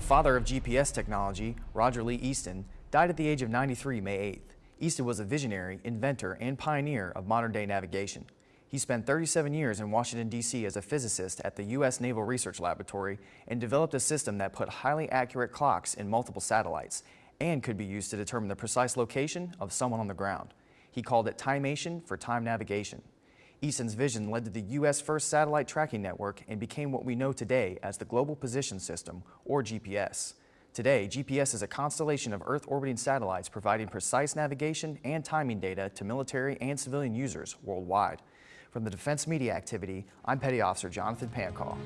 The father of GPS technology, Roger Lee Easton, died at the age of 93 May 8th. Easton was a visionary, inventor, and pioneer of modern-day navigation. He spent 37 years in Washington, D.C. as a physicist at the U.S. Naval Research Laboratory and developed a system that put highly accurate clocks in multiple satellites and could be used to determine the precise location of someone on the ground. He called it Timation for time navigation. Easton's vision led to the U.S. first satellite tracking network and became what we know today as the Global Position System, or GPS. Today, GPS is a constellation of Earth-orbiting satellites providing precise navigation and timing data to military and civilian users worldwide. From the Defense Media Activity, I'm Petty Officer Jonathan Pancall.